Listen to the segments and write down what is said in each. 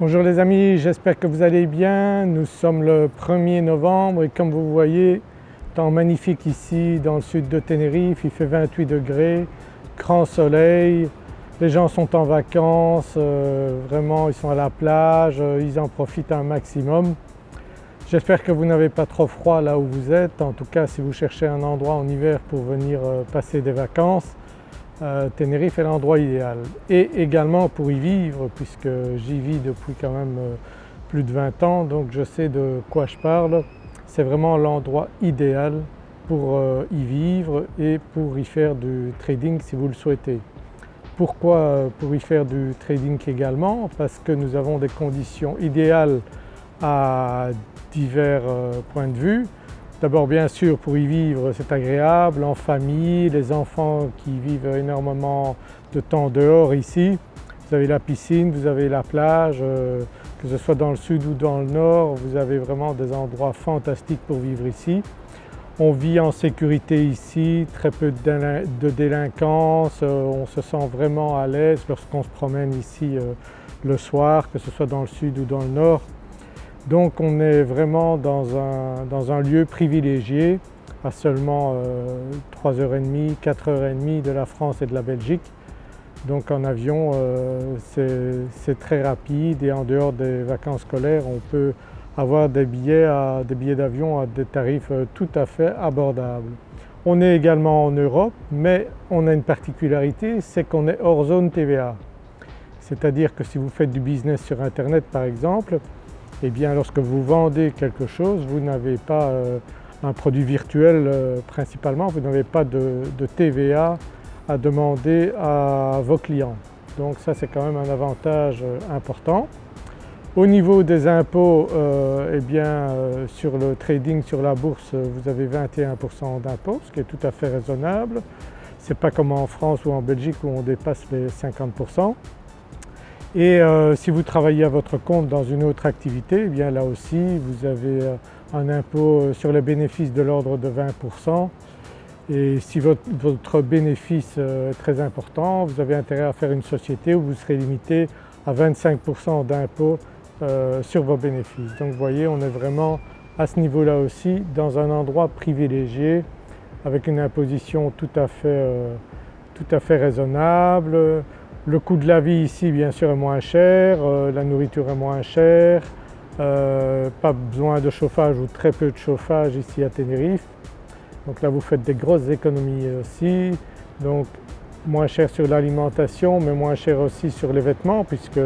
Bonjour les amis, j'espère que vous allez bien. Nous sommes le 1er novembre et comme vous voyez, temps magnifique ici dans le sud de Tenerife, il fait 28 degrés, grand soleil, les gens sont en vacances, euh, vraiment ils sont à la plage, euh, ils en profitent un maximum. J'espère que vous n'avez pas trop froid là où vous êtes, en tout cas si vous cherchez un endroit en hiver pour venir euh, passer des vacances, euh, Tenerife est l'endroit idéal et également pour y vivre puisque j'y vis depuis quand même euh, plus de 20 ans donc je sais de quoi je parle. C'est vraiment l'endroit idéal pour euh, y vivre et pour y faire du trading si vous le souhaitez. Pourquoi pour y faire du trading également? Parce que nous avons des conditions idéales à divers points de vue. D'abord bien sûr pour y vivre c'est agréable, en famille, les enfants qui vivent énormément de temps dehors ici. Vous avez la piscine, vous avez la plage, euh, que ce soit dans le sud ou dans le nord, vous avez vraiment des endroits fantastiques pour vivre ici. On vit en sécurité ici, très peu de délinquance, euh, on se sent vraiment à l'aise lorsqu'on se promène ici euh, le soir, que ce soit dans le sud ou dans le nord. Donc on est vraiment dans un, lieu privilégié à seulement 3h30, 4h30 de la France et de la Belgique. Donc en avion euh, c'est très rapide et en dehors des vacances scolaires on peut avoir des billets d'avion à des tarifs euh, tout à fait abordables. On est également en Europe mais on a une particularité, c'est qu'on est hors zone TVA. C'est-à-dire que si vous faites du business sur internet par exemple, eh bien lorsque vous vendez quelque chose, vous n'avez pas euh, un produit virtuel euh, principalement, vous n'avez pas de, TVA à demander à vos clients. Donc ça c'est quand même un avantage euh, important. Au niveau des impôts, eh bien sur le trading sur la bourse vous avez 21% d'impôts, ce qui est tout à fait raisonnable. Ce n'est pas comme en France ou en Belgique où on dépasse les 50%. Et euh, si vous travaillez à votre compte dans une autre activité, eh bien là aussi vous avez euh, un impôt euh, sur les bénéfices de l'ordre de 20% et si votre, bénéfice est très important, vous avez intérêt à faire une société où vous serez limité à 25% d'impôt sur vos bénéfices. Donc vous voyez on est vraiment à ce niveau-là aussi dans un endroit privilégié avec une imposition tout à fait, tout à fait raisonnable, le coût de la vie ici bien sûr est moins cher, euh, la nourriture est moins chère, euh, pas besoin de chauffage ou très peu de chauffage ici à Tenerife. Donc là vous faites des grosses économies aussi, donc moins cher sur l'alimentation mais moins cher aussi sur les vêtements puisque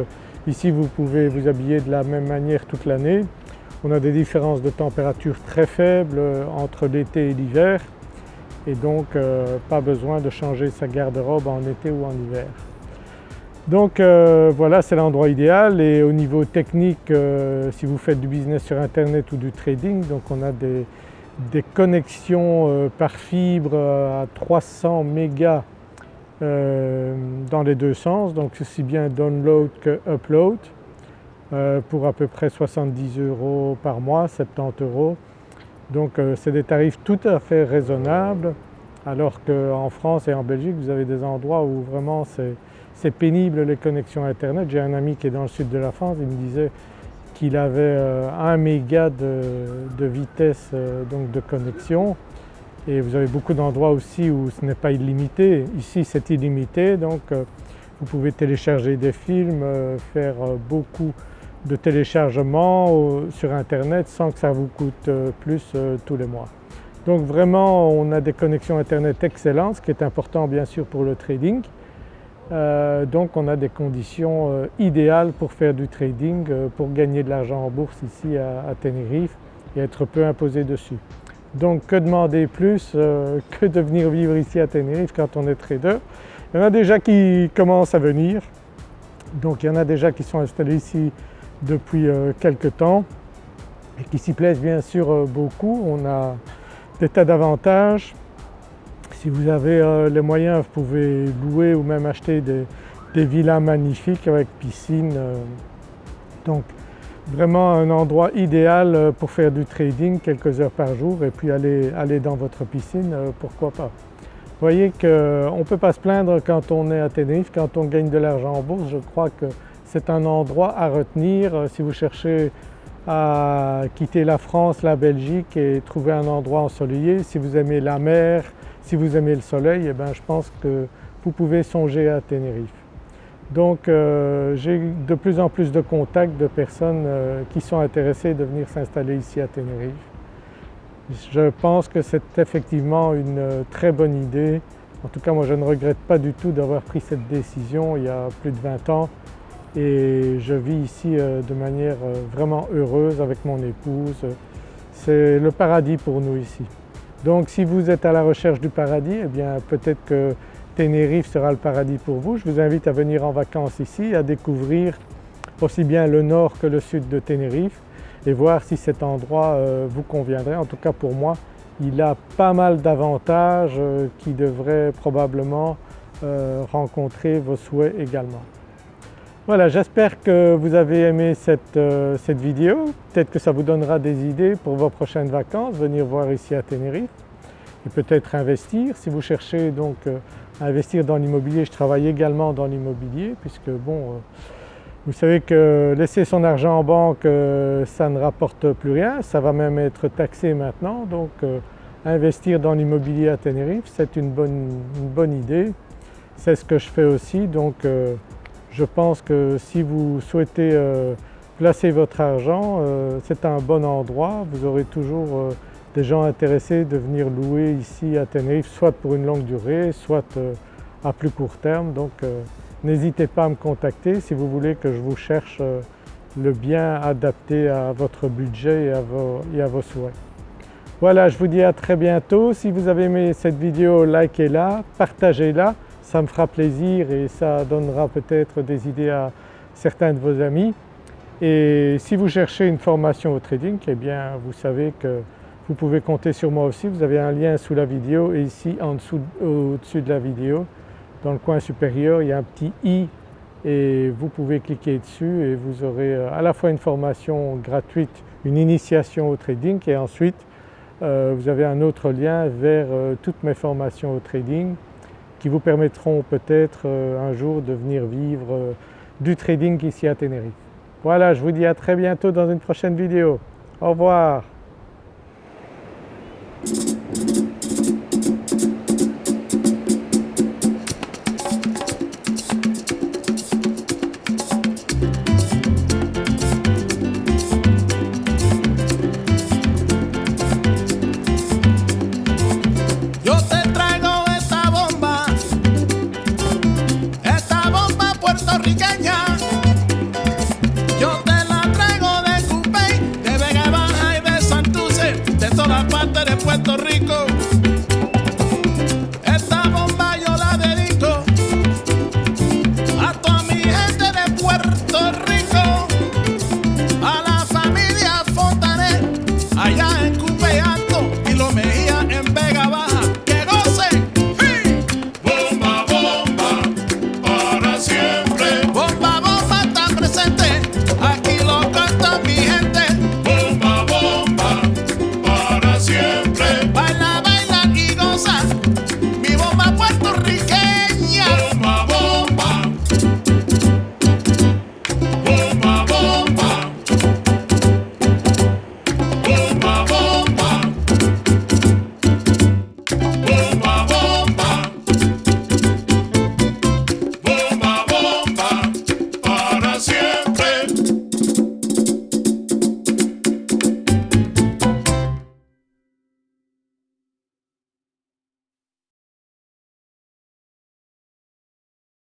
ici vous pouvez vous habiller de la même manière toute l'année. On a des différences de température très faibles euh, entre l'été et l'hiver et donc pas besoin de changer sa garde-robe en été ou en hiver. Donc euh, voilà c'est l'endroit idéal. Et au niveau technique euh, si vous faites du business sur internet ou du trading donc on a des, connexions euh, par fibre à 300 mégas dans les deux sens. Donc aussi bien download que upload pour à peu près 70 euros par mois, 70 euros. Donc c'est des tarifs tout à fait raisonnables. Alors qu'en France et en Belgique vous avez des endroits où vraiment c'est c'est pénible les connexions internet. J'ai un ami qui est dans le sud de la France, il me disait qu'il avait 1 euh, méga de, vitesse euh, donc de connexion et vous avez beaucoup d'endroits aussi où ce n'est pas illimité. Ici c'est illimité donc euh, vous pouvez télécharger des films, faire beaucoup de téléchargements sur internet sans que ça vous coûte plus tous les mois. Donc vraiment on a des connexions internet excellentes, ce qui est important bien sûr pour le trading. Euh, donc on a des conditions euh, idéales pour faire du trading, euh, pour gagner de l'argent en bourse ici à, Tenerife et être peu imposé dessus. Donc que demander plus que de venir vivre ici à Tenerife quand on est trader? Il y en a déjà qui commencent à venir, donc il y en a déjà qui sont installés ici depuis quelques temps et qui s'y plaisent bien sûr beaucoup. On a des tas d'avantages si vous avez euh, les moyens, vous pouvez louer ou même acheter des, villas magnifiques avec piscine. Euh. donc vraiment un endroit idéal euh, pour faire du trading quelques heures par jour et puis aller, aller dans votre piscine, pourquoi pas. Vous voyez qu'on ne peut pas se plaindre quand on est à Tenerife, quand on gagne de l'argent en bourse, je crois que c'est un endroit à retenir si vous cherchez à quitter la France, la Belgique et trouver un endroit ensoleillé. Si vous aimez la mer, si vous aimez le soleil, eh bien je pense que vous pouvez songer à Tenerife. Donc euh, j'ai de plus en plus de contacts de personnes euh, qui sont intéressées de venir s'installer ici à Tenerife. Je pense que c'est effectivement une euh, très bonne idée. En tout cas moi je ne regrette pas du tout d'avoir pris cette décision il y a plus de 20 ans et je vis ici de manière vraiment heureuse avec mon épouse. C'est le paradis pour nous ici. Donc si vous êtes à la recherche du paradis, eh bien peut-être que Tenerife sera le paradis pour vous. Je vous invite à venir en vacances ici, à découvrir aussi bien le nord que le sud de Tenerife et voir si cet endroit euh, vous conviendrait. En tout cas pour moi, il a pas mal d'avantages euh, qui devraient probablement euh, rencontrer vos souhaits également. Voilà, j'espère que vous avez aimé cette, cette vidéo. Peut-être que ça vous donnera des idées pour vos prochaines vacances, venir voir ici à Tenerife et peut-être investir. Si vous cherchez donc investir dans l'immobilier. Je travaille également dans l'immobilier puisque bon, euh, vous savez que laisser son argent en banque euh, ça ne rapporte plus rien, ça va même être taxé maintenant donc euh, investir dans l'immobilier à Tenerife c'est une bonne, une bonne idée. C'est ce que je fais aussi donc je pense que si vous souhaitez placer votre argent c'est un bon endroit, vous aurez toujours des gens intéressés de venir louer ici à Tenerife, soit pour une longue durée, soit euh, à plus court terme. Donc euh, n'hésitez pas à me contacter si vous voulez que je vous cherche euh, le bien adapté à votre budget et à vos souhaits. Voilà, je vous dis à très bientôt. Si vous avez aimé cette vidéo, likez-la, partagez-la, ça me fera plaisir et ça donnera peut-être des idées à certains de vos amis. Et si vous cherchez une formation au trading, eh bien vous savez que vous pouvez compter sur moi aussi, vous avez un lien sous la vidéo et ici en dessous, au-dessus de la vidéo, dans le coin supérieur, il y a un petit i et vous pouvez cliquer dessus et vous aurez euh, à la fois une formation gratuite, une initiation au trading et ensuite euh, vous avez un autre lien vers euh, toutes mes formations au trading qui vous permettront peut-être un jour de venir vivre du trading ici à Tenerife. Voilà, je vous dis à très bientôt dans une prochaine vidéo. Au revoir